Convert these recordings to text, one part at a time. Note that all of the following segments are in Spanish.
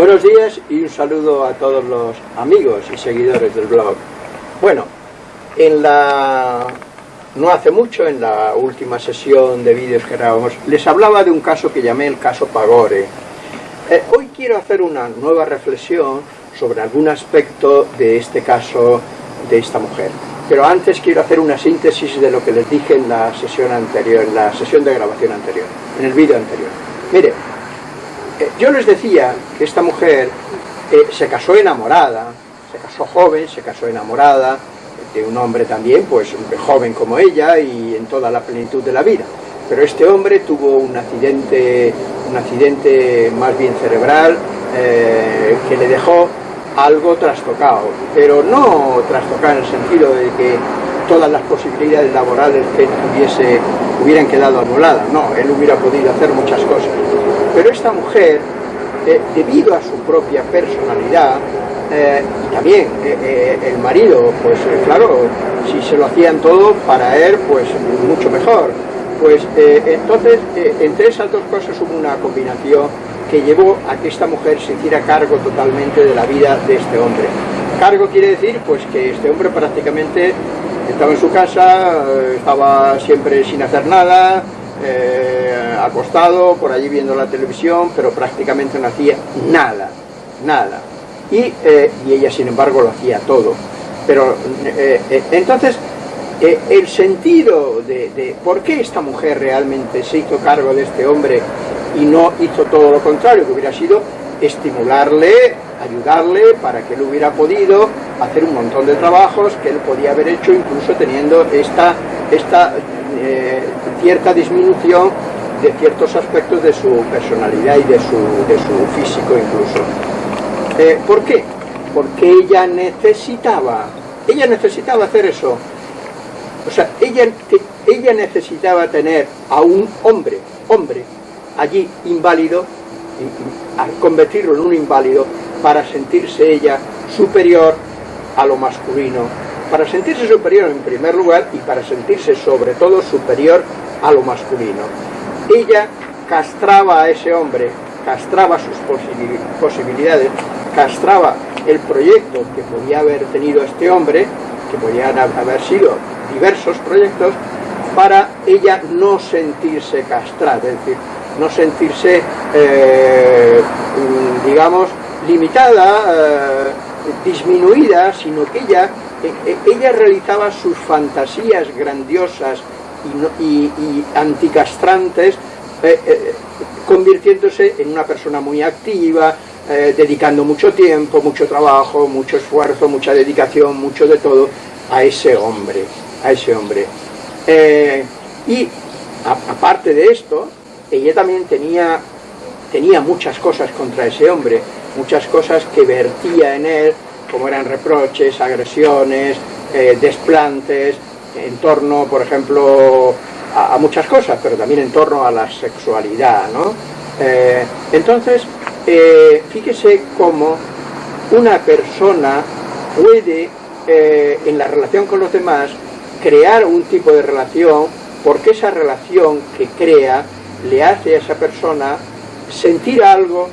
Buenos días y un saludo a todos los amigos y seguidores del blog. Bueno, en la no hace mucho, en la última sesión de vídeos que grabamos, les hablaba de un caso que llamé el caso Pagore. Eh, hoy quiero hacer una nueva reflexión sobre algún aspecto de este caso de esta mujer. Pero antes quiero hacer una síntesis de lo que les dije en la sesión anterior, en la sesión de grabación anterior, en el vídeo anterior. Mire, yo les decía que esta mujer eh, se casó enamorada, se casó joven, se casó enamorada, de un hombre también, pues joven como ella y en toda la plenitud de la vida. Pero este hombre tuvo un accidente, un accidente más bien cerebral eh, que le dejó algo trastocado, pero no trastocado en el sentido de que todas las posibilidades laborales que tuviese hubieran quedado anuladas, no, él hubiera podido hacer muchas cosas. Pero esta mujer, eh, debido a su propia personalidad, eh, y también eh, el marido, pues claro, si se lo hacían todo para él, pues mucho mejor. Pues entonces, entre esas dos cosas hubo una combinación que llevó a que esta mujer se hiciera cargo totalmente de la vida de este hombre. Cargo quiere decir pues que este hombre prácticamente estaba en su casa, estaba siempre sin hacer nada, acostado, por allí viendo la televisión, pero prácticamente no hacía nada, nada y, eh, y ella sin embargo lo hacía todo. Pero eh, eh, entonces, el sentido de, por qué esta mujer realmente se hizo cargo de este hombre y no hizo todo lo contrario, que hubiera sido estimularle, ayudarle para que él hubiera podido hacer un montón de trabajos que él podía haber hecho incluso teniendo esta, esta cierta disminución de ciertos aspectos de su personalidad y de su, de su físico incluso. Eh, ¿Por qué? Porque ella necesitaba, ella necesitaba hacer eso. O sea, ella, ella necesitaba tener a un hombre, hombre, allí inválido, convertirlo en un inválido, para sentirse ella superior a lo masculino, para sentirse superior en primer lugar y para sentirse sobre todo superior a lo masculino. Ella castraba a ese hombre, castraba sus posibilidades castraba el proyecto que podía haber tenido este hombre, que podían haber sido diversos proyectos, para ella no sentirse castrada, es decir, no sentirse, eh, digamos, limitada, eh, disminuida, sino que ella, ella realizaba sus fantasías grandiosas y, anticastrantes, eh, convirtiéndose en una persona muy activa, eh, dedicando mucho tiempo, mucho trabajo, mucho esfuerzo, mucha dedicación, mucho de todo a ese hombre, a ese hombre. Eh, y aparte de esto, ella también tenía, tenía muchas cosas contra ese hombre, muchas cosas que vertía en él, como eran reproches, agresiones, eh, desplantes, en torno, por ejemplo, a, muchas cosas, pero también en torno a la sexualidad, ¿no? entonces, eh, fíjese cómo una persona puede, eh, en la relación con los demás, crear un tipo de relación, porque esa relación que crea le hace a esa persona sentir algo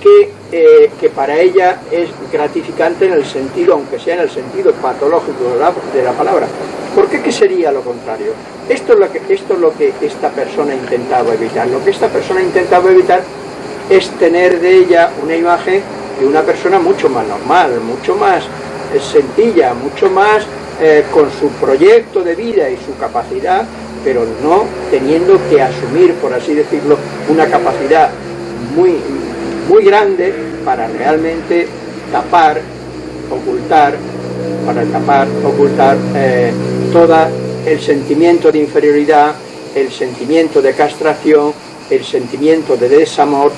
que, eh, que para ella es gratificante en el sentido, aunque sea en el sentido patológico de la, palabra. ¿Por qué, sería lo contrario? Esto es lo, que, esto es lo que esta persona intentaba evitar. Lo que esta persona intentaba evitar es tener de ella una imagen de una persona mucho más normal, mucho más eh, sencilla, mucho más eh, con su proyecto de vida y su capacidad, pero no teniendo que asumir, por así decirlo, una capacidad muy, muy grande para realmente tapar, ocultar, para tapar, ocultar eh, todo el sentimiento de inferioridad, el sentimiento de castración, el sentimiento de desamor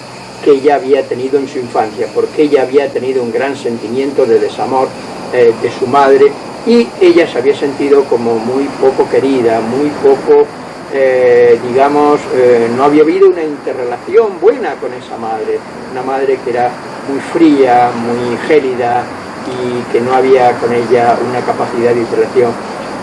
que ella había tenido en su infancia, porque ella había tenido un gran sentimiento de desamor eh, de su madre y ella se había sentido como muy poco querida, muy poco, eh, digamos, eh, no había habido una interrelación buena con esa madre, una madre que era muy fría, muy gélida y que no había con ella una capacidad de interrelación.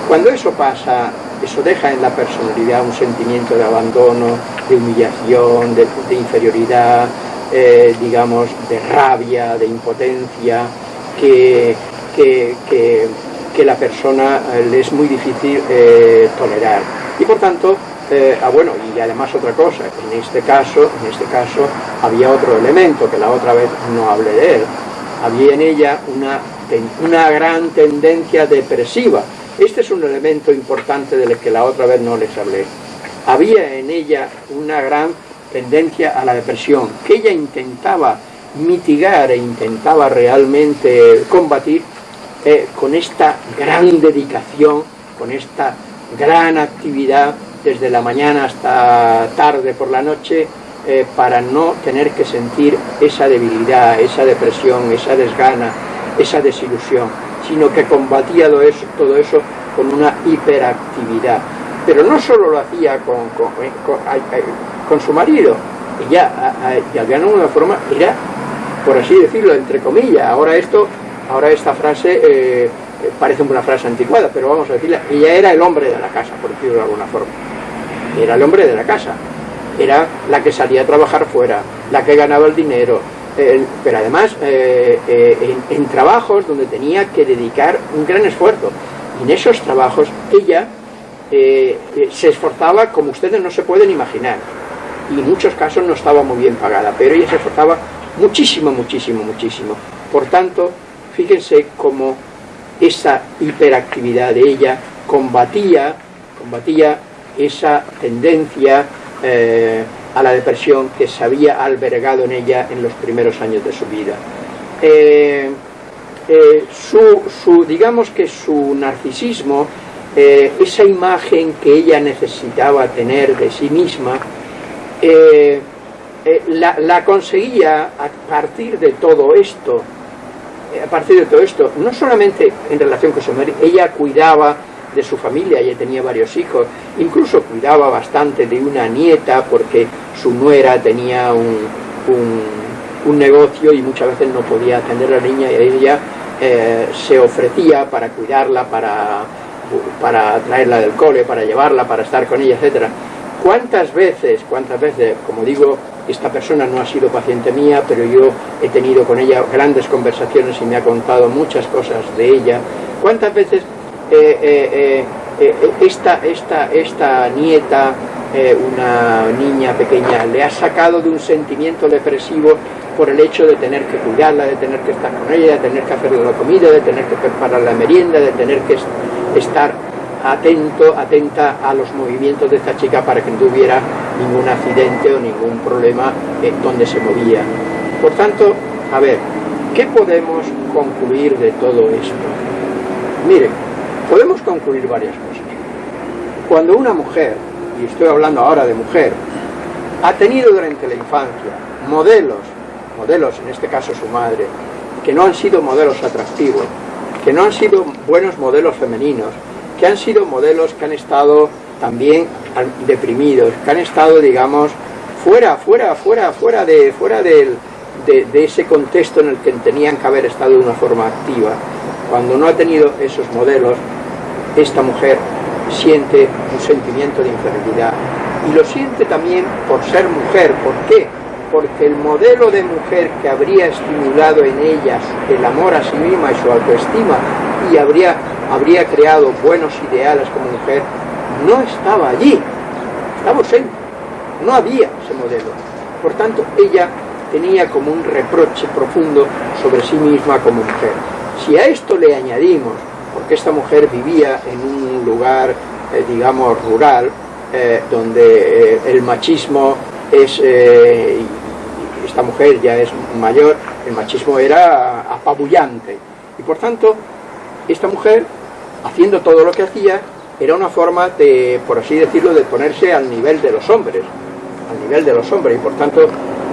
Cuando eso pasa, eso deja en la personalidad un sentimiento de abandono, de humillación, de, inferioridad, eh, digamos, de rabia, de impotencia, que, que, la persona le es muy difícil tolerar. Y por tanto, ah, bueno, y además otra cosa, en este caso, en este caso había otro elemento que la otra vez no hablé de él. Había en ella una, una gran tendencia depresiva. Este es un elemento importante del que la otra vez no les hablé había en ella una gran tendencia a la depresión, que ella intentaba mitigar e intentaba realmente combatir eh, con esta gran dedicación, con esta gran actividad desde la mañana hasta tarde por la noche, eh, para no tener que sentir esa debilidad, esa depresión, esa desgana, esa desilusión, sino que combatía todo eso, con una hiperactividad. Pero no solo lo hacía con, con, con, su marido, ella, de alguna forma, era, por así decirlo, entre comillas, ahora esto, ahora esta frase eh, parece una frase anticuada, pero vamos a decirla, ella era el hombre de la casa, por decirlo de alguna forma, era el hombre de la casa, era la que salía a trabajar fuera, la que ganaba el dinero, pero además eh, eh, en, en, trabajos donde tenía que dedicar un gran esfuerzo. Y en esos trabajos ella eh, eh, se esforzaba como ustedes no se pueden imaginar. Y en muchos casos no estaba muy bien pagada, pero ella se esforzaba muchísimo, muchísimo, muchísimo. Por tanto, fíjense cómo esa hiperactividad de ella combatía, combatía esa tendencia eh, a la depresión que se había albergado en ella en los primeros años de su vida. su, su, digamos que su narcisismo eh, esa imagen que ella necesitaba tener de sí misma, eh, eh, la, conseguía a partir de todo esto, a partir de todo esto, no solamente en relación con su madre, ella cuidaba de su familia, ella tenía varios hijos, incluso cuidaba bastante de una nieta porque su nuera tenía un, un, negocio y muchas veces no podía atender a la niña y ella se ofrecía para cuidarla, para para traerla del cole, para llevarla, para estar con ella, etcétera. ¿Cuántas veces, cuántas veces, como digo, esta persona no ha sido paciente mía, pero yo he tenido con ella grandes conversaciones y me ha contado muchas cosas de ella, cuántas veces eh, eh, eh, esta, esta, esta nieta, una niña pequeña, le ha sacado de un sentimiento depresivo por el hecho de tener que cuidarla, de tener que estar con ella, de tener que hacerle la comida, de tener que preparar la merienda, de tener que estar atento, atenta a los movimientos de esta chica para que no tuviera ningún accidente o ningún problema en donde se movía. Por tanto, a ver, ¿qué podemos concluir de todo esto? Miren, podemos concluir varias cosas. Cuando una mujer, y estoy hablando ahora de mujer, ha tenido durante la infancia modelos, modelos, en este caso su madre, que no han sido modelos atractivos, que no han sido buenos modelos femeninos, que han sido modelos que han estado también deprimidos, que han estado, digamos, fuera, fuera, fuera, fuera de, fuera de, ese contexto en el que tenían que haber estado de una forma activa. Cuando no ha tenido esos modelos, esta mujer siente un sentimiento de inferioridad y lo siente también por ser mujer. ¿Por qué? porque el modelo de mujer que habría estimulado en ella el amor a sí misma y su autoestima y habría, habría creado buenos ideales como mujer, no estaba allí, estaba ausente, no había ese modelo. Por tanto, ella tenía como un reproche profundo sobre sí misma como mujer. Si a esto le añadimos, porque esta mujer vivía en un lugar, eh, digamos, rural, eh, donde eh, el machismo es, eh, esta mujer ya es mayor, el machismo era apabullante. Y por tanto, esta mujer, haciendo todo lo que hacía, era una forma de, por así decirlo, de ponerse al nivel de los hombres, al nivel de los hombres, y por tanto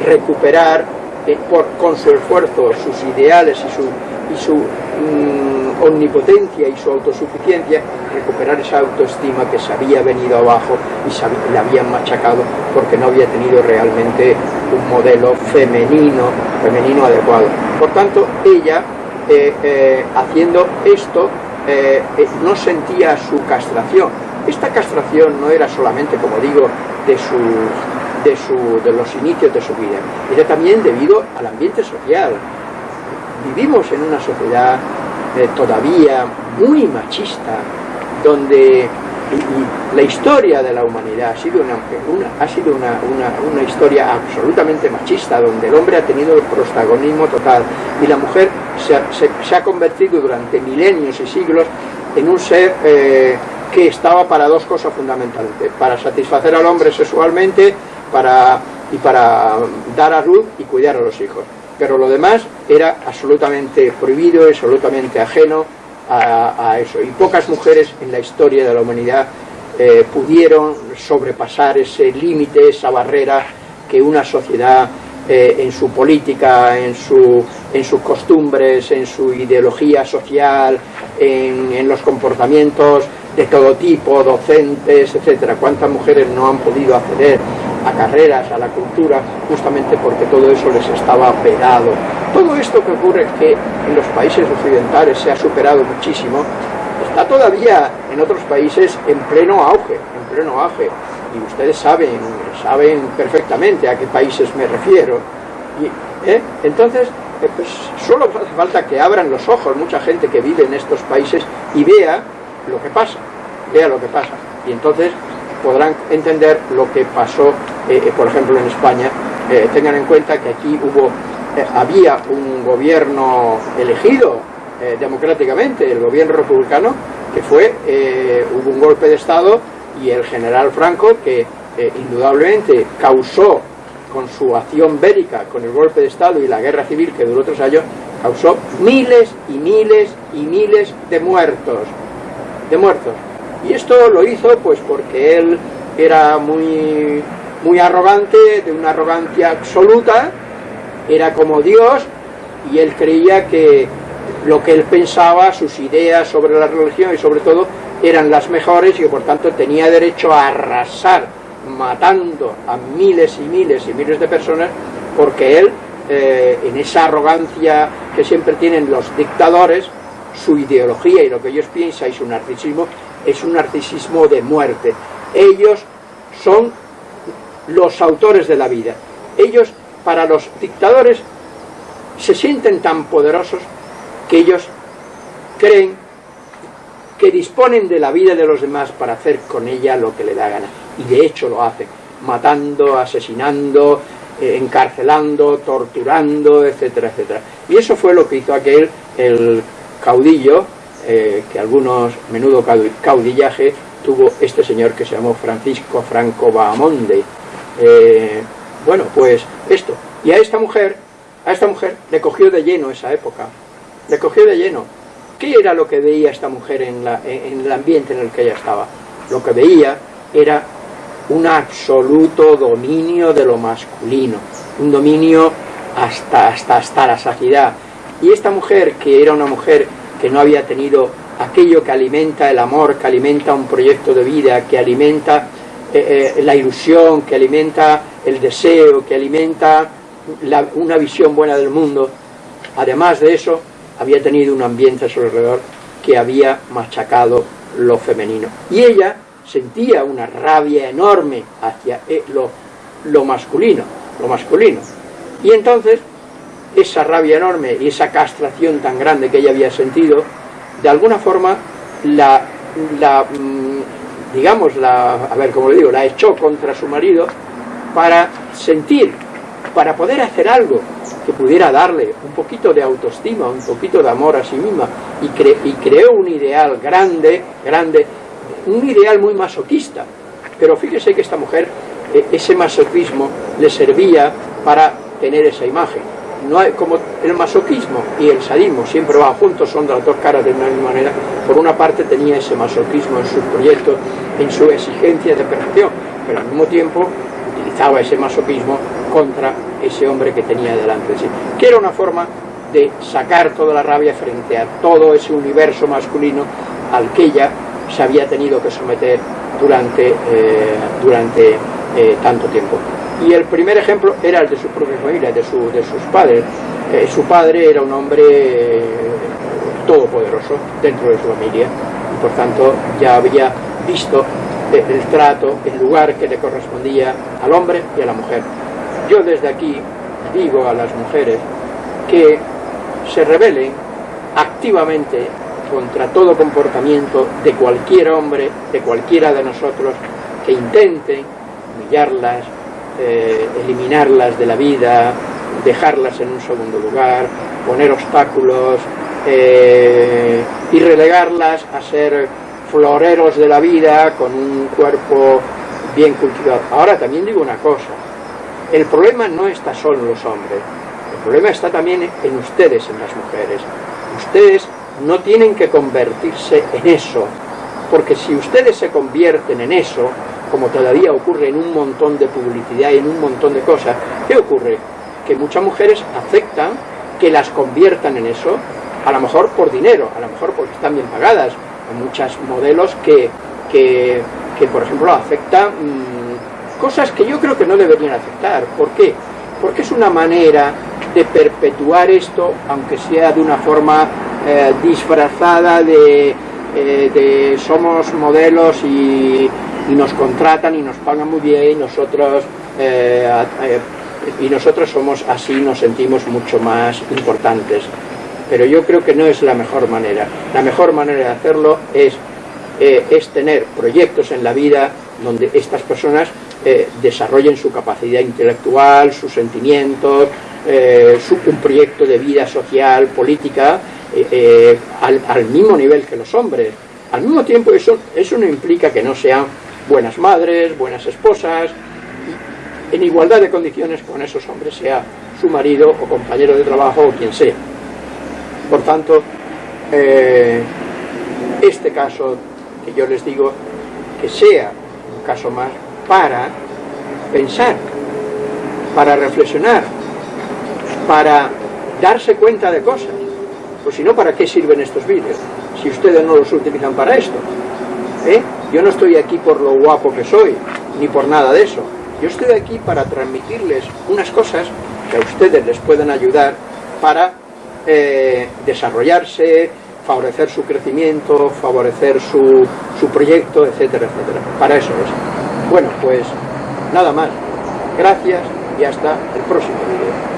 recuperar eh, por, con su esfuerzo sus ideales y su, mm, omnipotencia y su autosuficiencia, recuperar esa autoestima que se había venido abajo y le habían machacado porque no había tenido realmente un modelo femenino, femenino adecuado. Por tanto, ella, eh, eh, haciendo esto, eh, no sentía su castración. Esta castración no era solamente, como digo, de sus de, su, de los inicios de su vida. Era también debido al ambiente social. Vivimos en una sociedad eh, todavía muy machista, donde la historia de la humanidad ha sido una, ha sido una, una, historia absolutamente machista, donde el hombre ha tenido el protagonismo total y la mujer se, se, ha convertido durante milenios y siglos en un ser eh, que estaba para dos cosas fundamentales, para satisfacer al hombre sexualmente para, y para dar a luz y cuidar a los hijos. Pero lo demás era absolutamente prohibido, absolutamente ajeno a, eso. Y pocas mujeres en la historia de la humanidad eh, pudieron sobrepasar ese límite, esa barrera que una sociedad eh, en su política, en, su, en sus costumbres, en su ideología social, en, en los comportamientos de todo tipo, docentes, etcétera. ¿Cuántas mujeres no han podido acceder a carreras, a la cultura, justamente porque todo eso les estaba vedado? Todo esto que ocurre que en los países occidentales se ha superado muchísimo, está todavía en otros países en pleno auge, en pleno auge. Y ustedes saben, saben perfectamente a qué países me refiero. Y, ¿eh? Entonces, eh, pues, solo hace falta que abran los ojos mucha gente que vive en estos países y vea lo que pasa, vea lo que pasa. Y entonces podrán entender lo que pasó, eh, eh, por ejemplo, en España. Eh, tengan en cuenta que aquí hubo, había un gobierno elegido democráticamente, el gobierno republicano, que fue, hubo un golpe de Estado y el general Franco, que indudablemente causó con su acción bélica, con el golpe de Estado y la guerra civil que duró tres años, causó miles y miles y miles de muertos de muertos. Y esto lo hizo pues porque él era muy, muy arrogante, de una arrogancia absoluta, era como Dios, y él creía que lo que él pensaba, sus ideas sobre la religión y sobre todo, eran las mejores y que por tanto tenía derecho a arrasar, matando a miles y miles y miles de personas, porque él, eh, en esa arrogancia que siempre tienen los dictadores, su ideología y lo que ellos piensan y su narcisismo es un narcisismo de muerte. Ellos son los autores de la vida. Ellos, para los dictadores, se sienten tan poderosos que ellos creen que disponen de la vida de los demás para hacer con ella lo que le da gana. Y de hecho lo hacen, matando, asesinando, eh, encarcelando, torturando, etcétera, etcétera. Y eso fue lo que hizo aquel, el caudillo, eh, que algunos, menudo caudillaje, tuvo este señor que se llamó Francisco Franco Bahamonde. Eh, bueno, pues esto. Y a esta mujer, a esta mujer le cogió de lleno esa época. Le cogió de lleno. ¿Qué era lo que veía esta mujer en, la, en el ambiente en el que ella estaba? Lo que veía era un absoluto dominio de lo masculino, un dominio hasta, hasta, hasta la saciedad, y esta mujer, que era una mujer que no había tenido aquello que alimenta el amor, que alimenta un proyecto de vida, que alimenta eh, eh, la ilusión, que alimenta el deseo, que alimenta una visión buena del mundo, además de eso, había tenido un ambiente a su alrededor que había machacado lo femenino. Y ella sentía una rabia enorme hacia eh, lo, lo masculino, lo masculino. Y entonces esa rabia enorme y esa castración tan grande que ella había sentido, de alguna forma la, la mm, digamos, la, a ver, como le digo, la echó contra su marido para sentir, para poder hacer algo que pudiera darle un poquito de autoestima, un poquito de amor a sí misma, y, y creó un ideal grande, grande, un ideal muy masoquista. Pero fíjese que esta mujer, e, ese masoquismo le servía para tener esa imagen no hay, como el masoquismo y el sadismo siempre van juntos, son de las dos caras de una misma manera, por una parte tenía ese masoquismo en sus proyectos, en su exigencia de perfección, pero al mismo tiempo utilizaba ese masoquismo contra ese hombre que tenía delante de sí, que era una forma de sacar toda la rabia frente a todo ese universo masculino al que ella se había tenido que someter durante, eh, durante eh, tanto tiempo y el primer ejemplo era el de su propia familia, de, su, de sus padres. Eh, su padre era un hombre eh, todopoderoso dentro de su familia y por tanto ya había visto el trato, el lugar que le correspondía al hombre y a la mujer. Yo desde aquí digo a las mujeres que se rebelen activamente contra todo comportamiento de cualquier hombre, de cualquiera de nosotros, que intenten humillarlas, eh, eliminarlas de la vida, dejarlas en un segundo lugar, poner obstáculos eh, y relegarlas a ser floreros de la vida con un cuerpo bien cultivado. Ahora también digo una cosa, el problema no está solo en los hombres, el problema está también en ustedes, en las mujeres. Ustedes no tienen que convertirse en eso, porque si ustedes se convierten en eso, como todavía ocurre en un montón de publicidad y en un montón de cosas, ¿qué ocurre? Que muchas mujeres aceptan que las conviertan en eso, a lo mejor por dinero, a lo mejor porque están bien pagadas, hay muchos modelos que, que, por ejemplo, afectan mm, cosas que yo creo que no deberían afectar. ¿Por qué? Porque es una manera de perpetuar esto, aunque sea de una forma eh, disfrazada de, eh, de, somos modelos y, nos contratan y nos pagan muy bien y nosotros eh, y nosotros somos así, nos sentimos mucho más importantes pero yo creo que no es la mejor manera. La mejor manera de hacerlo es, eh, es tener proyectos en la vida donde estas personas eh, desarrollen su capacidad intelectual, sus sentimientos, eh, un proyecto de vida social, política, al, mismo nivel que los hombres. Al mismo tiempo eso, eso no implica que no sean buenas madres, buenas esposas, en igualdad de condiciones con esos hombres, sea su marido o compañero de trabajo o quien sea. Por tanto, eh, este caso que yo les digo, que sea un caso más para pensar, para reflexionar, para darse cuenta de cosas. Pues si no, ¿para qué sirven estos vídeos? Si ustedes no los utilizan para esto. ¿eh? Yo no estoy aquí por lo guapo que soy, ni por nada de eso. Yo estoy aquí para transmitirles unas cosas que a ustedes les pueden ayudar para eh, desarrollarse, favorecer su crecimiento, favorecer su, su proyecto, etcétera, etcétera. Para eso es. Bueno, pues nada más. Gracias y hasta el próximo vídeo.